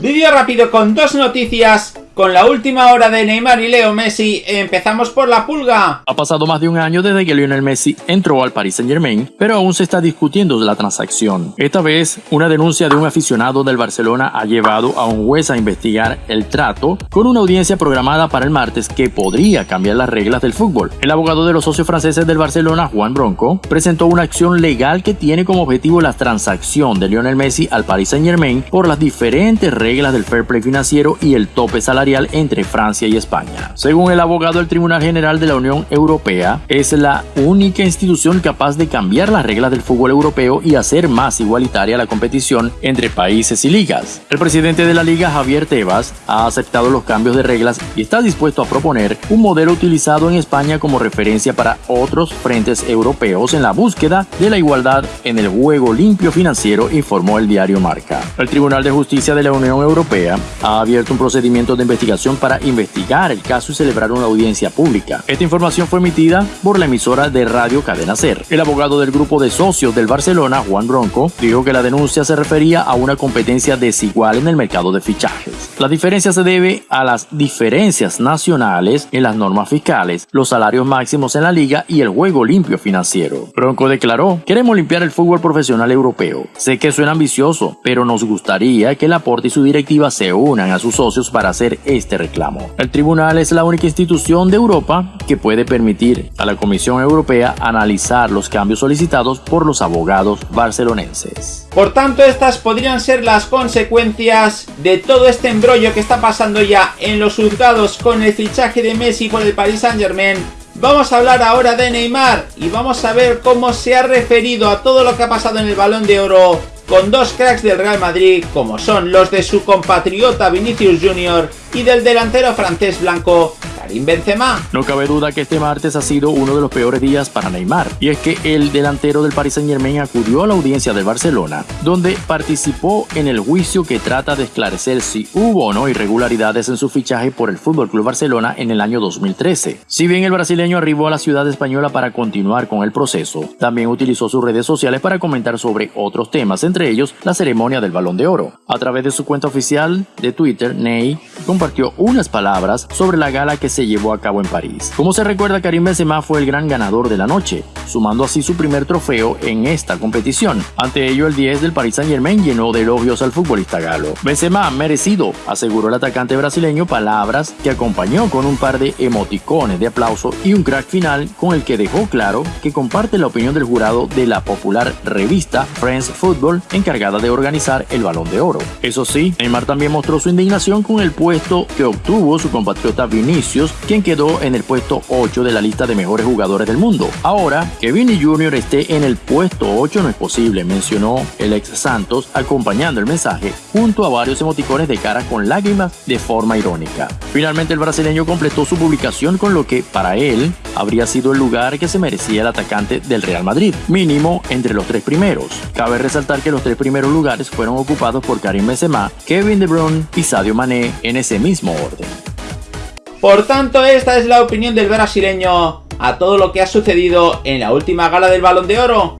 Vídeo rápido con dos noticias con la última hora de Neymar y Leo Messi, empezamos por la pulga. Ha pasado más de un año desde que Lionel Messi entró al Paris Saint Germain, pero aún se está discutiendo la transacción. Esta vez, una denuncia de un aficionado del Barcelona ha llevado a un juez a investigar el trato con una audiencia programada para el martes que podría cambiar las reglas del fútbol. El abogado de los socios franceses del Barcelona, Juan Bronco, presentó una acción legal que tiene como objetivo la transacción de Lionel Messi al Paris Saint Germain por las diferentes reglas del fair play financiero y el tope salarial entre Francia y España. Según el abogado del Tribunal General de la Unión Europea, es la única institución capaz de cambiar las reglas del fútbol europeo y hacer más igualitaria la competición entre países y ligas. El presidente de la liga, Javier Tebas, ha aceptado los cambios de reglas y está dispuesto a proponer un modelo utilizado en España como referencia para otros frentes europeos en la búsqueda de la igualdad en el juego limpio financiero, informó el diario Marca. El Tribunal de Justicia de la Unión Europea ha abierto un procedimiento de investigación para investigar el caso y celebrar una audiencia pública. Esta información fue emitida por la emisora de radio Cadena Ser. El abogado del grupo de socios del Barcelona, Juan Bronco, dijo que la denuncia se refería a una competencia desigual en el mercado de fichajes. La diferencia se debe a las diferencias nacionales en las normas fiscales, los salarios máximos en la liga y el juego limpio financiero. Bronco declaró, queremos limpiar el fútbol profesional europeo. Sé que suena ambicioso, pero nos gustaría que Laporte y su directiva se unan a sus socios para hacer este reclamo. El tribunal es la única institución de Europa que puede permitir a la Comisión Europea analizar los cambios solicitados por los abogados barcelonenses. Por tanto, estas podrían ser las consecuencias de todo este embrollo que está pasando ya en los juzgados con el fichaje de Messi por el Paris Saint Germain Vamos a hablar ahora de Neymar y vamos a ver cómo se ha referido a todo lo que ha pasado en el Balón de Oro con dos cracks del Real Madrid como son los de su compatriota Vinicius Jr. y del delantero francés blanco Benzema. No cabe duda que este martes ha sido uno de los peores días para Neymar, y es que el delantero del Paris Saint Germain acudió a la audiencia del Barcelona, donde participó en el juicio que trata de esclarecer si hubo o no irregularidades en su fichaje por el Fútbol Club Barcelona en el año 2013. Si bien el brasileño arribó a la ciudad española para continuar con el proceso, también utilizó sus redes sociales para comentar sobre otros temas, entre ellos la ceremonia del Balón de Oro. A través de su cuenta oficial de Twitter, Ney compartió unas palabras sobre la gala que se llevó a cabo en París. Como se recuerda, Karim Benzema fue el gran ganador de la noche, sumando así su primer trofeo en esta competición. Ante ello, el 10 del Paris Saint Germain llenó de elogios al futbolista galo. Benzema, merecido, aseguró el atacante brasileño palabras que acompañó con un par de emoticones de aplauso y un crack final con el que dejó claro que comparte la opinión del jurado de la popular revista Friends Football encargada de organizar el Balón de Oro. Eso sí, Neymar también mostró su indignación con el puesto que obtuvo su compatriota Vinicius quien quedó en el puesto 8 de la lista de mejores jugadores del mundo. Ahora, que Vinny Jr. esté en el puesto 8 no es posible, mencionó el ex Santos acompañando el mensaje junto a varios emoticones de cara con lágrimas de forma irónica. Finalmente el brasileño completó su publicación con lo que para él habría sido el lugar que se merecía el atacante del Real Madrid, mínimo entre los tres primeros. Cabe resaltar que los tres primeros lugares fueron ocupados por Karim Benzema, Kevin De Bruyne y Sadio Mané en ese mismo orden. Por tanto, esta es la opinión del brasileño a todo lo que ha sucedido en la última gala del Balón de Oro.